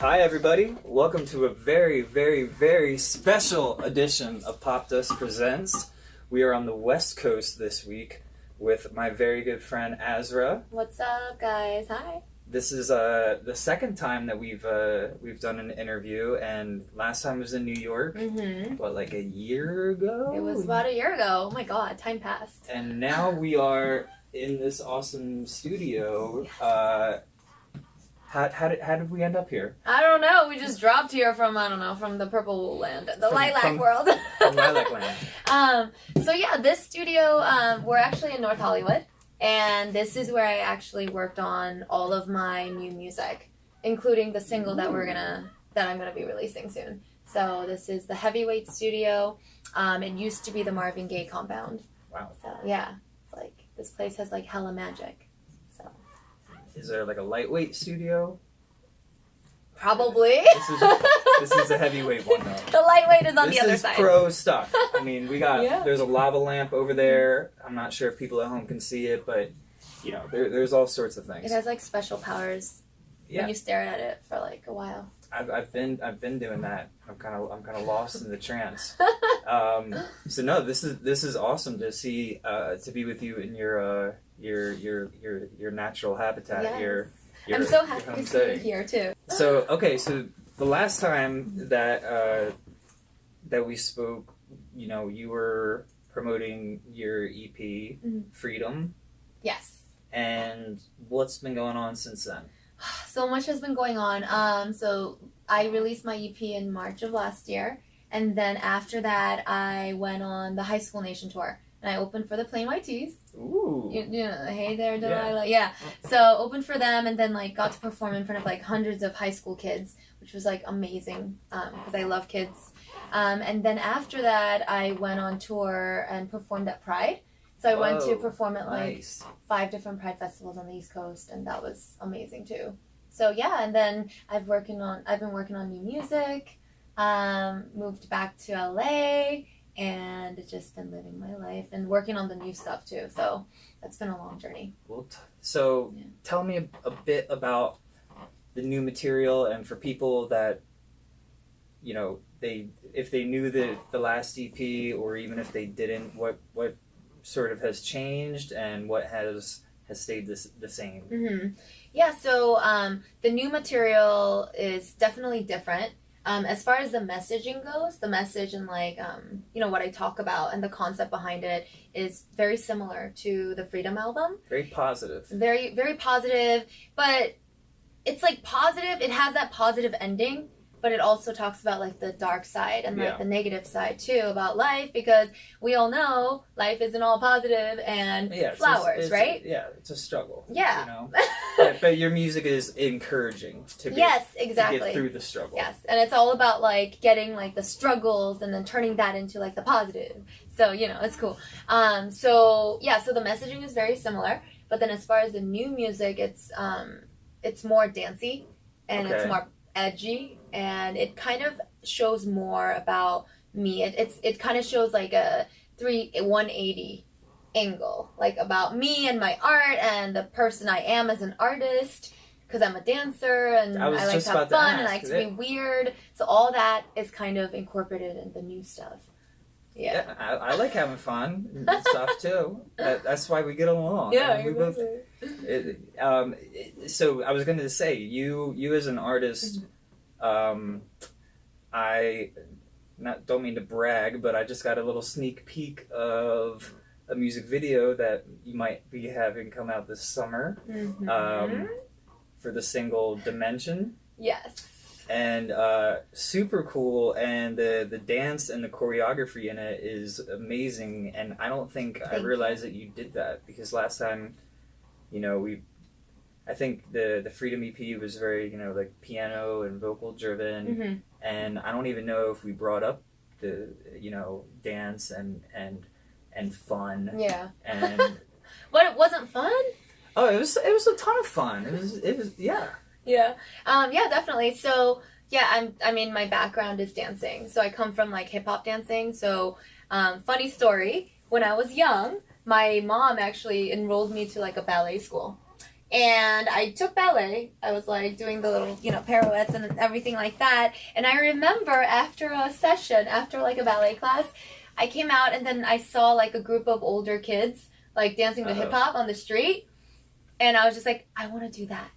Hi, everybody. Welcome to a very, very, very special edition of Popdust Presents. We are on the West Coast this week with my very good friend Azra. What's up, guys? Hi. This is uh, the second time that we've uh, we've done an interview, and last time was in New York. Mm-hmm. What, like a year ago? It was about a year ago. Oh my god, time passed. And now we are in this awesome studio. Uh, how, how, did, how did we end up here? I don't know. We just dropped here from I don't know from the purple land, the From- lilac from- world. From Lilac Land. um. So yeah, this studio. Um. We're actually in North Hollywood, and this is where I actually worked on all of my new music, including the single that we're gonna that I'm gonna be releasing soon. So this is the Heavyweight Studio. Um. It used to be the Marvin Gaye compound. Wow. So yeah, it's like this place has like hella magic. Is there like a lightweight studio? probably. This is this is a heavyweight one though. the lightweight is on this the other is side. pro stuff. I mean, we got Yeah. there's a lava lamp over there. I'm not sure if people at home can see it, but you know, there, there's all sorts of things. It has like special powers Yeah. when you stare at it for like a while. I've, I've been I've been doing that. I'm kind of I'm kind of lost in the trance. Um, so no, this is this is awesome to see uh, to be with you in your uh, your your your your natural habitat. Yes. Your, your I'm so happy to you here too. So okay, so the last time that uh, that we spoke, you know, you were promoting your EP, Mhm. Freedom, Yes. and what's been going on since then? So much has been going on. Um, so I released my EP in March of last year, and then after that, I went on the High School Nation tour, and I opened for the Plain White T's. Ooh, You, you know, hey there, Yeah. Delilah. Yeah. So opened for them, and then like got to perform in front of like hundreds of high school kids, which was like amazing because I love kids. Um, and then after that, I went on tour and performed at Pride. So I went to perform at like nice. five different Pride festivals on the East Coast, and that was amazing too. So yeah, and then I've working on I've been working on new music. Um, moved back to LA and just been living my life and working on the new stuff too. So that's been a long journey. Well, t- so Yeah. tell me a, a bit about the new material, and for people that you know they if they knew the the last EP, or even if they didn't, what what sort of has changed and what has has stayed this, the same. hmm Yeah, so um, the new material is definitely different. Um, as far as the messaging goes, the message and like um, you know what I talk about and the concept behind it is very similar to the Freedom album. Very positive. Very very positive, but it's like positive. It has that positive ending, but it also talks about like the dark side and like Yeah. the negative side too about life because we all know life isn't all positive and Yeah, flowers, it's- right? Yeah, it's a struggle. Yeah. you know. but, but your music is encouraging to get, yes, to exactly. get through the struggle. Yes, and it's all about like getting like the struggles and then turning that into like the positive. So you know, it's cool. Um, so yeah, so the messaging is very similar, but then as far as the new music, it's um, it's more dancey and it's more edgy, and it kind of shows more about me. It, it's it kind of shows like a three one eighty angle, like about me and my art and the person I am as an artist. Because I'm a dancer and I I, like to have about to fun and I like to be weird. So all that is kind of incorporated in the new stuff. Yeah. Yeah, I, I like having fun and stuff too. That, that's why we get along. Yeah, we both. It, um, it- so I was going to say, you you as an artist, Mm-hmm. Um, I not don't mean to brag, but I just got a little sneak peek of a music video that you might be having come out this summer Mhm. um, for the single Dimension. yes. and uh, super cool. And the the dance and the choreography in it is amazing. And I don't think I Thank you. realized that you did that because last time, you know, we, I think the the Freedom EP was very you know like piano and vocal driven, hmm and I don't even know if we brought up the you know dance and and and fun Yeah. and. But it wasn't fun? Oh, it was it was a ton of fun. It was it was yeah. Yeah. Um, yeah, definitely. So yeah, I'm I mean my background is dancing. So I come from like hip hop dancing. So um, funny story, when I was young, my mom actually enrolled me to like a ballet school. And I took ballet. I was like doing the little, you know, pirouettes and everything like that. And I remember after a session, after like a ballet class, I came out and then I saw like a group of older kids like dancing to Uh-oh. hip hop on the street. And I was just like, I want to do that.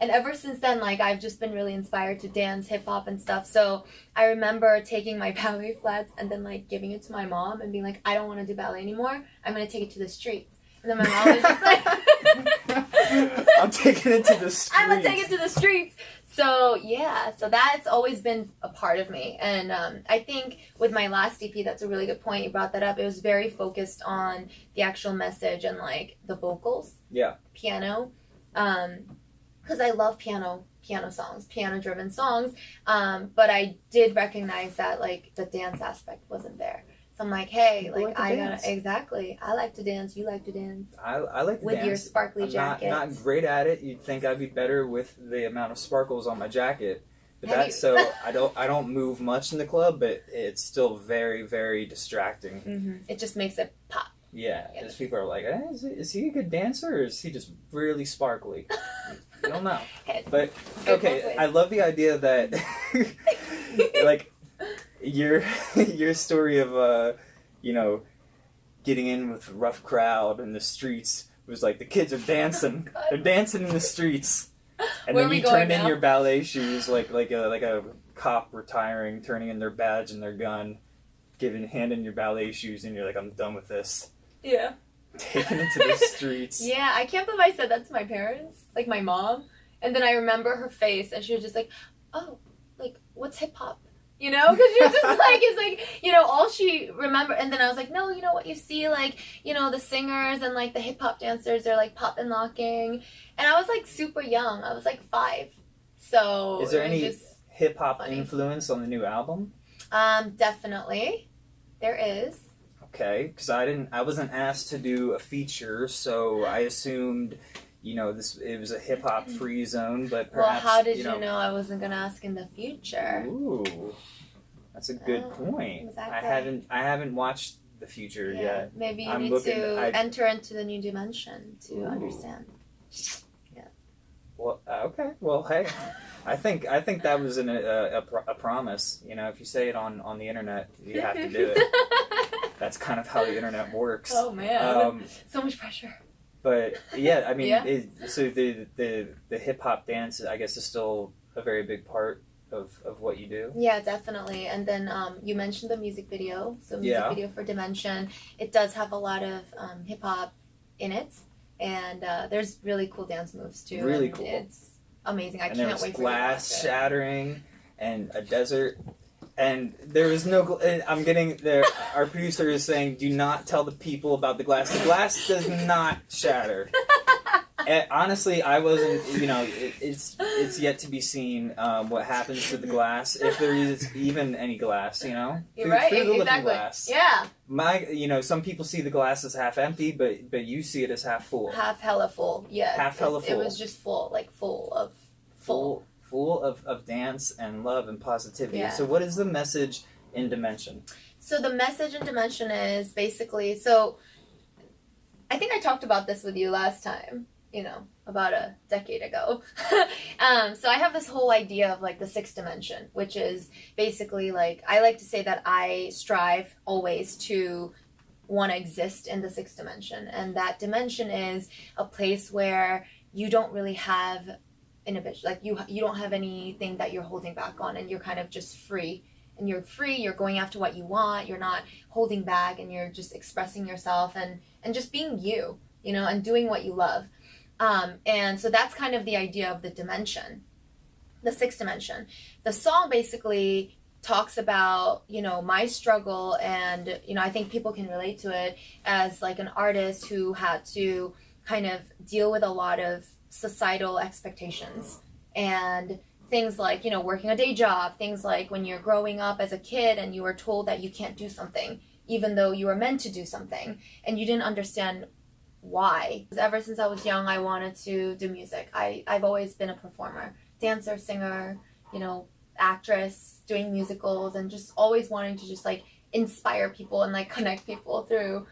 And ever since then, like I've just been really inspired to dance hip hop and stuff. So I remember taking my ballet flats and then like giving it to my mom and being like, I don't want to do ballet anymore. I'm gonna take it to the streets. And then my mom was just like, I'm taking it to the streets. I'm gonna take it to the streets. So yeah, so that's always been a part of me, and um, I think with my last EP, that's a really good point. You brought that up. It was very focused on the actual message and like the vocals, Yeah. piano, because I love piano piano songs, piano driven songs. Um, but I did recognize that like the dance aspect wasn't there. So I'm like, hey, People like, like to I dance. gotta exactly. I like to dance. You like to dance I, I like to dance with dance. your sparkly jacket. I'm not, jacket. not great at it. You'd think I'd be better with the amount of sparkles on my jacket. But Have that's so I don't I don't move much in the club, but it's still very very distracting. hmm It just makes it pop. Yeah, Yes. because people are like, eh, is, he, is he a good dancer or is he just really sparkly? you don't know. But okay. I love the idea that like your your story of uh you know getting in with a rough crowd in the streets was like the kids are dancing they're dancing in the streets and Where then you turn in your ballet shoes like like a like a cop retiring turning in their badge and their gun giving hand in your ballet shoes and you're like i'm done with this Yeah. taking it to the streets Yeah, I can't believe I said that to my parents, like my mom. And then I remember her face, and she was just like, "Oh, like what's hip hop?" You know, because you're just like, it's like you know, all she remember. And then I was like, "No, you know what? You see, like you know, the singers and like the hip hop dancers, they're like pop and locking." And I was like super young. I was like five. So Is there any- hip hop Funny. influence on the new album um, definitely, there is. Okay, because I didn't, I wasn't asked to do a feature, so I assumed, you know, this it was a hip hop free zone. But well, perhaps, how did you you know, I wasn't gonna ask in the future? Ooh, that's a good Oh, point. I haven't, I haven't watched the future Yeah, yet. maybe you I'm need looking- to I- enter into the new dimension to Ooh. understand. Yeah. Well, uh, okay. Well, hey, I think I think that was an, a, a, pro- a promise. You know, if you say it on on the internet, you have to do it. That's kind of how the internet works. oh man, Um, so much pressure. But yeah, I mean, Yeah. It, so the the the hip hop dance, I guess, is still a very big part of of what you do. Yeah, definitely. And then um, you mentioned the music video. So music Yeah. video for Dimension. It does have a lot of um, hip hop in it, and uh, there's really cool dance moves too. Really cool. It's amazing. I and can't wait for glass watch it. shattering and a desert. And there was no. I'm getting there. Our producer is saying, "Do not tell the people about the glass. The glass does not shatter." And honestly, I wasn't. You know, it, it's it's yet to be seen um, what happens to the glass if there is even any glass. You know, You're Through- right. through the looking exactly. glass. Yeah, My, you know, some people see the glass as half empty, but but you see it as half full, half hella full. Yeah. Half hella it, full. It was just full, like full of full, full of, of dance and love and positivity. Yeah. So, what is the message in Dimension? So the message in Dimension is basically so. I think I talked about this with you last time. You know, about a decade ago. um, so I have this whole idea of like the sixth dimension, which is basically like I like to say that I strive always to want to exist in the sixth dimension, and that dimension is a place where you don't really have inhibition, like you you don't have anything that you're holding back on, and you're kind of just free. And you're free you're going after what you want you're not holding back and you're just expressing yourself and and just being you you know and doing what you love. Um, and so that's kind of the idea of the dimension the sixth dimension. The song basically talks about you know my struggle and you know i think people can relate to it as like an artist who had to kind of deal with a lot of societal expectations. And things like you know working a day job things like when you're growing up as a kid and you are told that you can't do something even though you were meant to do something and you didn't understand why. Ever since i was young i wanted to do music. I, i've always been a performer dancer singer you know actress doing musicals and just always wanting to just like inspire people and like connect people through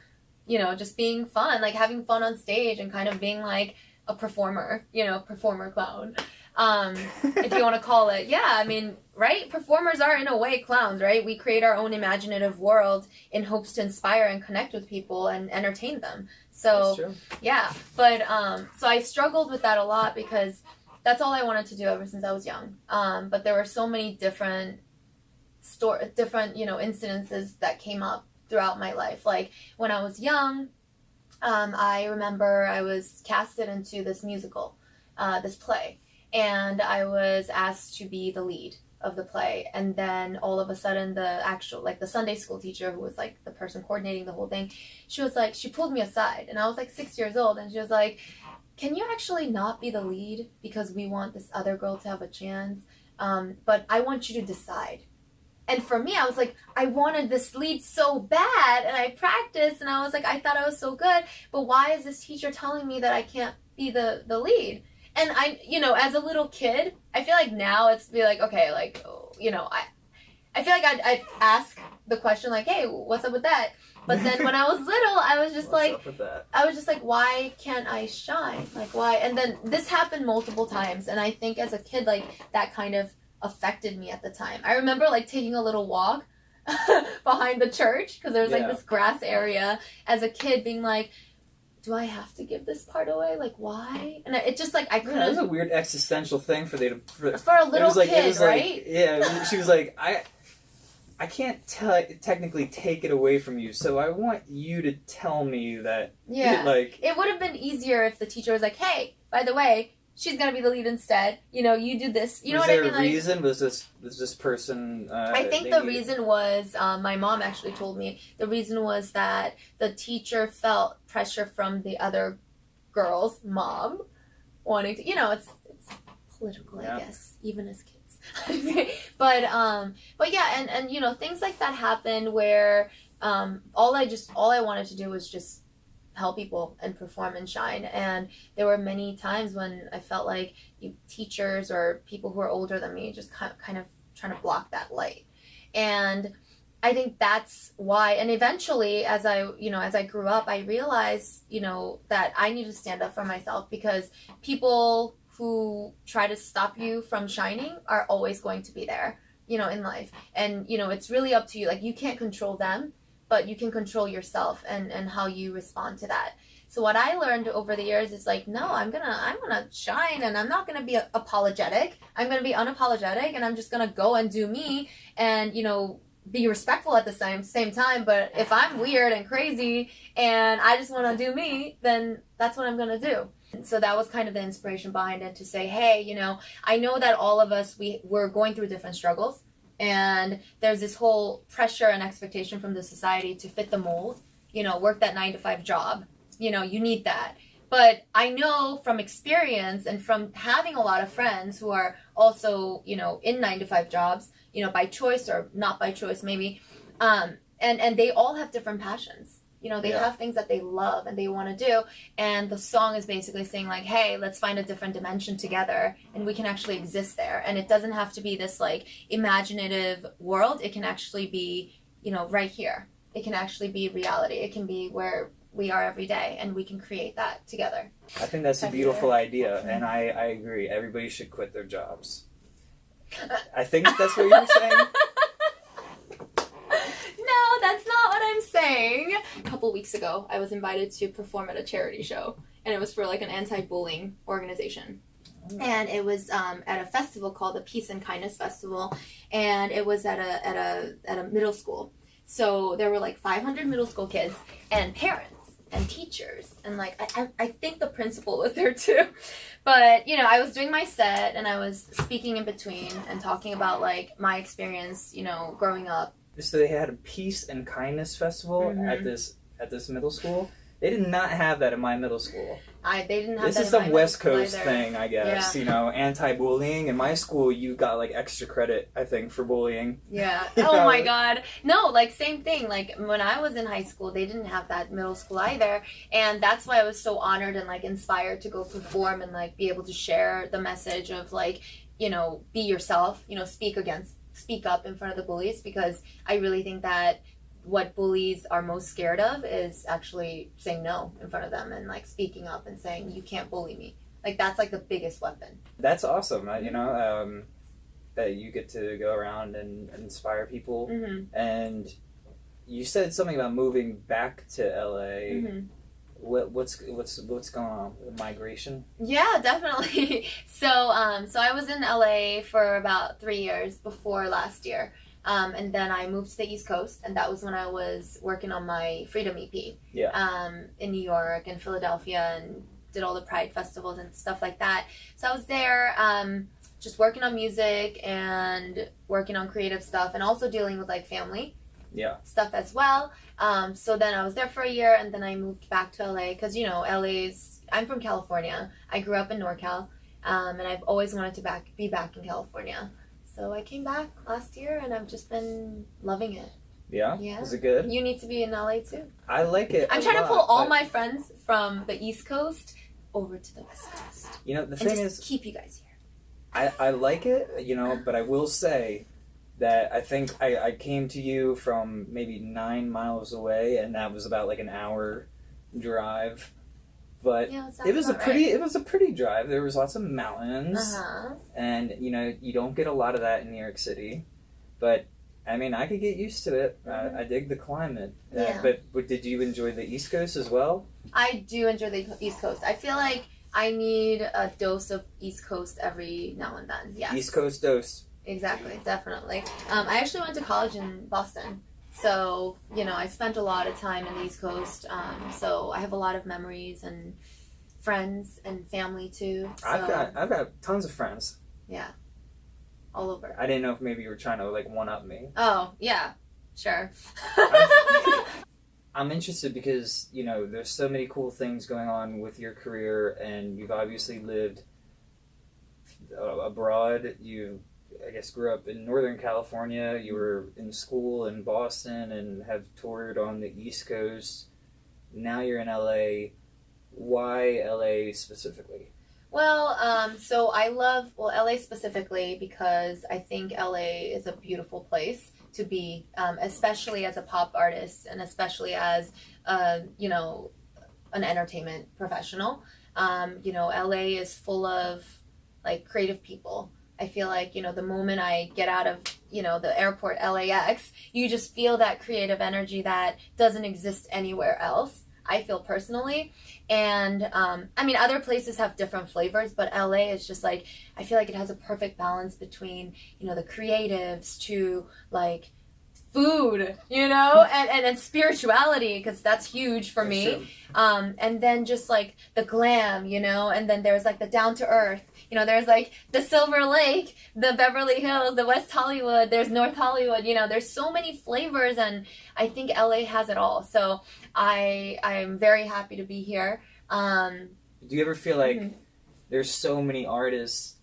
you know just being fun like having fun on stage and kind of being like a performer, you know, performer clown. Um, if you want to call it. Yeah, I mean, right? Performers are in a way clowns, right? We create our own imaginative world in hopes to inspire and connect with people and entertain them. So, yeah, but um, so I struggled with that a lot because that's all I wanted to do ever since I was young. Um, but there were so many different store, different you know incidences that came up throughout my life. Like when I was young, um, I remember I was casted into this musical, uh, this play, and I was asked to be the lead of the play and then all of a sudden the actual like the sunday school teacher who was like the person coordinating the whole thing she was like she pulled me aside and i was like six years old and she was like can you actually not be the lead because we want this other girl to have a chance? Um, but i want you to decide and for me i was like i wanted this lead so bad and i practiced and i was like i thought i was so good but why is this teacher telling me that i can't be the the lead and i you know as a little kid i feel like now it's be like okay like you know i i feel like i'd, I'd ask the question like hey what's up with that but then when i was little i was just What's like up with that? I was just like, why can't I shine? Like, why? And then this happened multiple times, and I think as a kid, like that kind of affected me at the time. I remember like taking a little walk behind the church because there was like this grass area as a kid, being like, do I have to give this part away? Like, why? And it just like I Yeah, that was a weird existential thing for they to. For, For a it little was like, kid, it was like, right? yeah, she was like, I, I can't te- technically take it away from you, so I want you to tell me that. yeah. Like, It would have been easier if the teacher was like, "Hey, by the way, she's gonna be the lead instead. You know, you do this. You know was what I there mean? a Like, reason? Was this was this person? Uh, I think the reason was um, my mom actually told me the reason was that the teacher felt pressure from the other girl's mom wanting to. You know, it's it's political, Yeah. I guess, even as kids. but um, but yeah, and and you know things like that happen where um, all I just all I wanted to do was just help people and perform and shine. And there were many times when i felt like you, teachers or people who are older than me just kind kind of trying to block that light. And i think that's why and eventually as i you know as i grew up i realized you know that i need to stand up for myself because people who try to stop you from shining are always going to be there you know in life. And you know it's really up to you. Like you can't control them but you can control yourself and and how you respond to that. So what i learned over the years is like no i'm gonna i'm gonna shine and i'm not gonna be apologetic. I'm gonna be unapologetic and i'm just gonna go and do me and you know be respectful at the same same time. But if i'm weird and crazy and i just want to do me then that's what i'm gonna do. So that was kind of the inspiration behind it to say hey you know i know that all of us we we're going through different struggles and there's this whole pressure and expectation from the society to fit the mold you know work that nine to five job. You know you need that. But i know from experience and from having a lot of friends who are also you know in nine to five jobs you know by choice or not by choice maybe um, and and they all have different passions you know they Yeah. have things that they love and they want to do and the song is basically saying like hey let's find a different dimension together and we can actually exist there and it doesn't have to be this like imaginative world it can actually be you know right here it can actually be reality it can be where we are every day and we can create that together I think that's a beautiful idea, and I, I agree. Everybody should quit their jobs. I think that's what you're saying. no that's not what i'm saying a couple weeks ago i was invited to perform at a charity show and it was for like an anti-bullying organization and it was um, at a festival called the Peace and Kindness Festival, and it was at a at a at a middle school. So there were like 500 middle school kids and parents and teachers, and like I, I, I think the principal was there too. But you know, I was doing my set and I was speaking in between and talking about like my experience, you know, growing up. So they had a peace and kindness festival Mhm. at this at this middle school. They did not have that in my middle school. I they didn't have This is some West Coast either. thing, I guess. Yeah. You know, anti-bullying. In my school, you got like extra credit, I think, for bullying. Yeah. Yeah. Oh my god. No, like same thing. Like when I was in high school, they didn't have that middle school either, and that's why I was so honored and like inspired to go perform and like be able to share the message of like, you know, be yourself, you know, speak against speak up in front of the bullies because I really think that what bullies are most scared of is actually saying no in front of them and like speaking up and saying you can't bully me. Like that's like the biggest weapon. That's awesome. uh, You know, um, that you get to go around and inspire people. Mm-hmm. And you said something about moving back to LA. Mm-hmm. What, what's what's what's going on with migration? Yeah, definitely. so, um, so I was in LA for about three years before last year, um, and then I moved to the East Coast, and that was when I was working on my Freedom EP. Yeah. Um, in New York and Philadelphia, and did all the Pride festivals and stuff like that. So I was there, um, just working on music and working on creative stuff, and also dealing with like family Yeah. stuff as well. Um, so then I was there for a year, and then I moved back to LA because you know LA's. I'm from California. I grew up in NorCal, um, and I've always wanted to back be back in California. So I came back last year, and I've just been loving it. Yeah. Yeah. Is it good? You need to be in LA too. I like it. I'm trying to pull all but, my friends from the East Coast over to the West Coast, You know, the thing is, keep you guys here. I, I like it, you know, but I will say that I think I, I came to you from maybe nine miles away, and that was about like an hour drive. But Yeah, it was a pretty it was a pretty drive. There was lots of mountains, Uh huh. and you know you don't get a lot of that in New York City. But I mean, I could get used to it. Mhm. I, I dig the climate. Uh, Yeah. but, but did you enjoy the East Coast as well? I do enjoy the East Coast. I feel like I need a dose of East Coast every now and then. Yes. East Coast dose. Exactly, definitely. Um, I actually went to college in Boston. So, you know, I spent a lot of time in the East Coast. Um, so I have a lot of memories and friends and family too. So, I've got I've got tons of friends. Yeah. All over. I didn't know if maybe you were trying to like one up me. Oh, yeah, sure. I'm interested because you know there's so many cool things going on with your career, and you've obviously lived uh, abroad. You, I guess, grew up in Northern California. You were in school in Boston and have toured on the East Coast. Now you're in LA. Why LA specifically? Well, um, so I love well LA specifically because I think LA is a beautiful place to be, um, especially as a pop artist and especially as uh, you know an entertainment professional. Um, you know, LA is full of like creative people. I feel like you know the moment I get out of you know the airport LAX, you just feel that creative energy that doesn't exist anywhere else. I feel personally. And um, I mean, other places have different flavors, but LA is just like, I feel like it has a perfect balance between, you know, the creatives to like food, you know, and, and, and spirituality, because that's huge for me. Um, and then just like the glam, you know, and then there's like the down to earth, you know, there's like the Silver Lake, the Beverly Hills, the West Hollywood, there's North Hollywood, you know, there's so many flavors, and I think LA has it all. So I I'm very happy to be here. Um, Do you ever feel like Mhm. there's so many artists?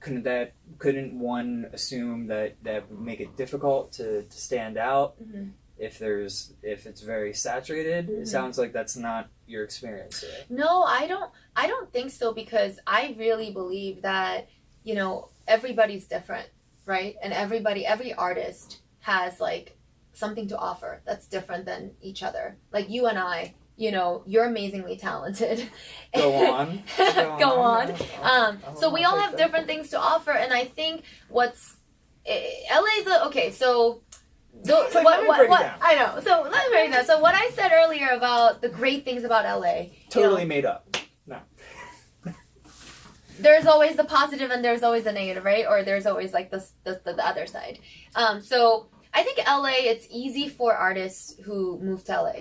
Couldn't that couldn't one assume that that would make it difficult to, to stand out mhm. If there's if it's very saturated? Mhm. It sounds like that's not your experience. Today. No, I don't. I don't think so because I really believe that you know everybody's different, right? And everybody, every artist has like something to offer that's different than each other. Like you and I, you know, you're amazingly talented. Go on. Go on. Um, I'll- so we all have different things to offer, and I think what's eh, LA's a, okay. So Like, let what, me what, break it what down. I know. So let me break it down. So what I said earlier about the great things about LA, you Totally know, made up. No. there's always the positive and there's always the negative, right? Or there's always like the the, the, the other side. Um, so I think LA, it's easy for artists who move to LA,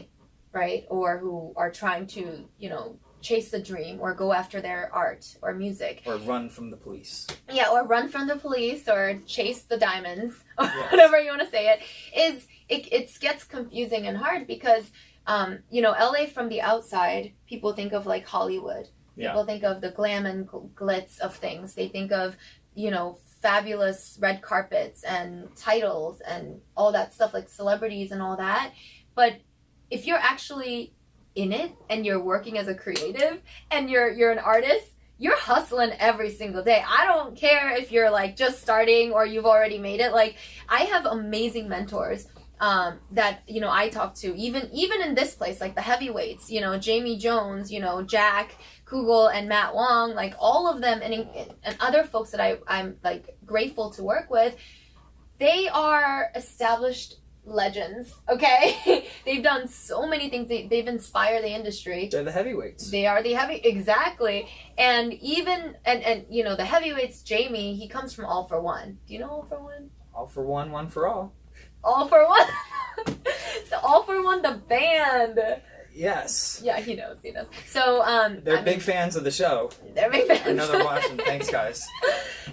right? Or who are trying to, you know, chase the dream or go after their art or music. Or run from the police. Yeah, or run from the police or chase the diamonds or Yes. whatever you want to say it is it, it gets confusing and hard because um, you know LA from the outside people think of like Hollywood Yeah. people think of the glam and glitz of things they think of you know fabulous red carpets and titles and all that stuff like celebrities and all that but if you're actually in it and you're working as a creative and you're you're an artist you're hustling every single day. I don't care if you're like just starting or you've already made it. Like I have amazing mentors um, that you know I talk to even even in this place like the heavyweights you know Jamie Jones you know Jack Kugell and Matt Wong like all of them and and other folks that I I'm like grateful to work with they are established legends okay they've done so many things they, they've inspired the industry They're the heavyweights. they are the heavy exactly and even and and you know the heavyweights jamie he comes from All-4-One do you know All-4-One All for one, one for all. all for one so All-4-One the band Yes. yeah he knows he knows so um They're I big mean, fans of the show. they're big fans they're watching. Thanks, guys.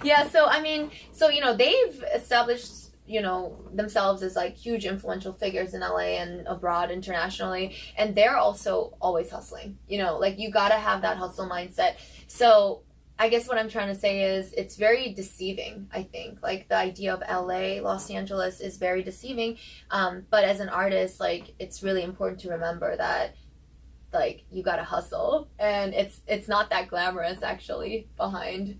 yeah so i mean so you know they've established you know themselves as like huge influential figures in la and abroad internationally. And they're also always hustling you know like you gotta have that hustle mindset. So i guess what i'm trying to say is it's very deceiving i think. Like the idea of la los angeles is very deceiving. Um, but as an artist like it's really important to remember that like you gotta hustle. And it's it's not that glamorous actually behind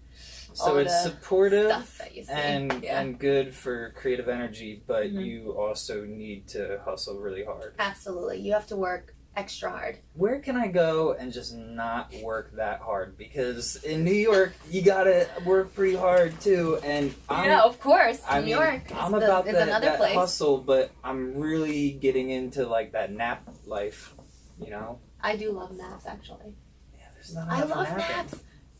So it's supportive stuff that you see. and yeah. and good for creative energy, but Mhm. you also need to hustle really hard. Absolutely. You have to work extra hard. Where can I go and just not work that hard? Because in New York, you gotta work pretty hard too. And I'm, yeah, of course. I New mean, York I'm the- about that, another that place. hustle, but I'm really getting into like that nap life. You know? I do love naps actually. Yeah, there's not I love napping. naps.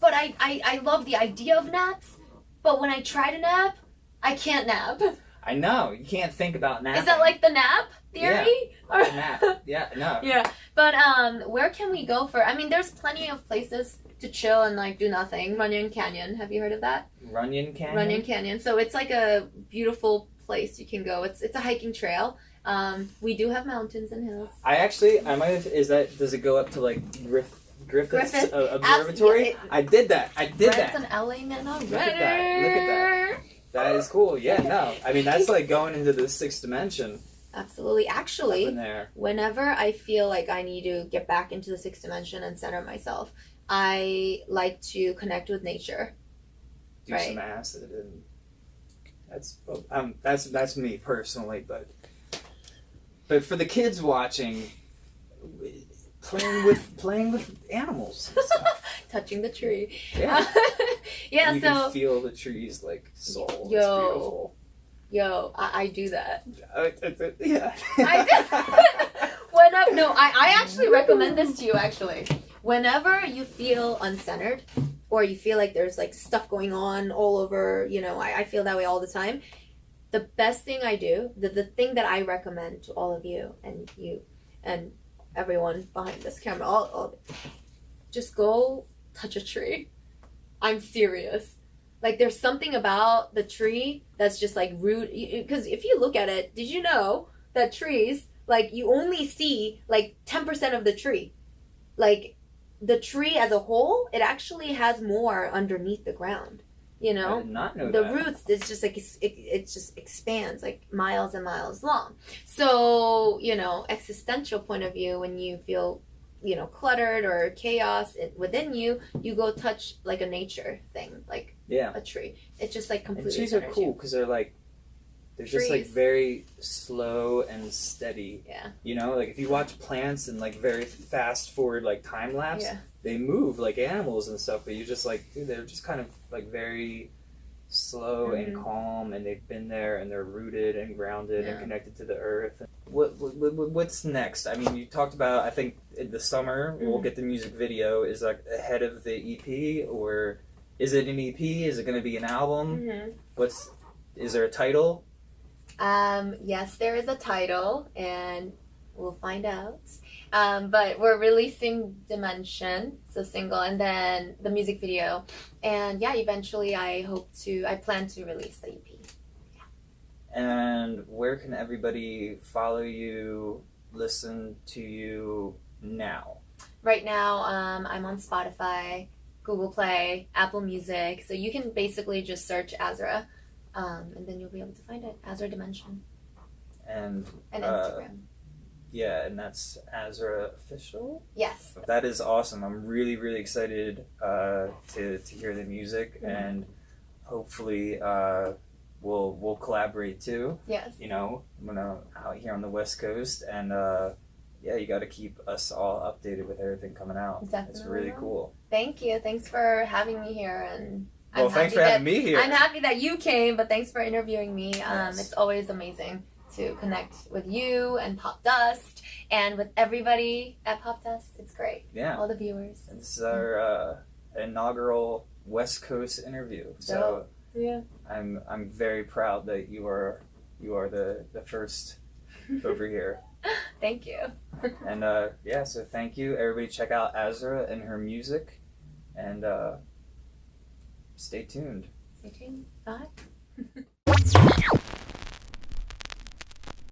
But I, I, I love the idea of naps. But when I try to nap, I can't nap. I know you can't think about napping. Is that like the nap theory? Or- nap? Yeah, no. yeah. But um where can we go for I mean there's plenty of places to chill and like do nothing. Runyon Canyon. Have you heard of that? Runyon Canyon. Runyon Canyon. So it's like a beautiful place you can go. It's it's a hiking trail. Um, we do have mountains and hills. I actually, I might have. Is that does it go up to like Griff, Griffith's Griffith. uh, Observatory? yeah, it- I did that. I did that. an LA man already. Look at that, look at that. That is cool. Yeah, no. I mean, that's like going into the sixth dimension Absolutely. Actually, whenever I feel like I need to get back into the sixth dimension and center myself, I like to connect with nature. Do Right. some acid and that's um that's that's me personally, but but for the kids watching, playing with playing with animals. Touching the tree. Yeah. yeah, you so can feel the trees like soul. It's Yo. beautiful. yo, I, I do that. Uh, uh, yeah. I when I, no, I, I actually recommend this to you actually. Whenever you feel uncentered or you feel like there's like stuff going on all over, you know, I, I feel that way all the time. The best thing I do, the, the thing that I recommend to all of you and you and everyone behind this camera, all, all just go touch a tree. I'm serious. Like there's something about the tree that's just like root because if you look at it, did you know that trees like you only see like 10% of the tree. Like the tree as a whole, it actually has more underneath the ground. You know? know the that. roots it's just like it, it just expands like miles and miles long so you know existential point of view when you feel you know cluttered or chaos within you you go touch like a nature thing like Yeah. a tree it's just like And completely trees are cool because they're like they're just like very slow and steady. yeah You know, like if you watch plants and like very fast forward like time lapse, yeah they move like animals and stuff, but you're just like dude, they're just kind of like very slow and Mhm. calm and they've been there and they're rooted and grounded and connected to the earth. What, what, what what's next? I mean, you talked about I think in the summer we'll Mhm. get the music video is like ahead of the EP or is it an EP? Is it going to be an album? hmm What's is there a title? Um, yes, there is a title, and we'll find out. Um, but we're releasing Dimension, so single, and then the music video. And yeah, eventually I hope to, I plan to release the EP. And where can everybody follow you, listen to you now? Right now, um, I'm on Spotify, Google Play, Apple Music, so you can basically just search Azra, um, and then you'll be able to find it, Azra Dimension, And and Uh, Instagram. Yeah, and that's Azra official. yes. That is awesome. I'm really really excited uh, to to hear the music Mhm. and hopefully uh, we'll we'll collaborate too. Yes. You know, I'm gonna out here on the West Coast, and uh, yeah, you got to keep us all updated with everything coming out. Definitely. It's really cool. Thank you. Thanks for having me here, and Well, I'm thanks for having me that, here. I'm happy that you came, but thanks for interviewing me. Um, Yes. It's always amazing to connect with you and Popdust, and with everybody at Popdust. It's great. yeah, All the viewers. this is our uh, inaugural West Coast interview. So Yeah. I'm I'm very proud that you are you are the the first over here. Thank you. And uh, yeah, so thank you. Everybody check out Azra and her music and uh, stay tuned. Stay tuned. Bye.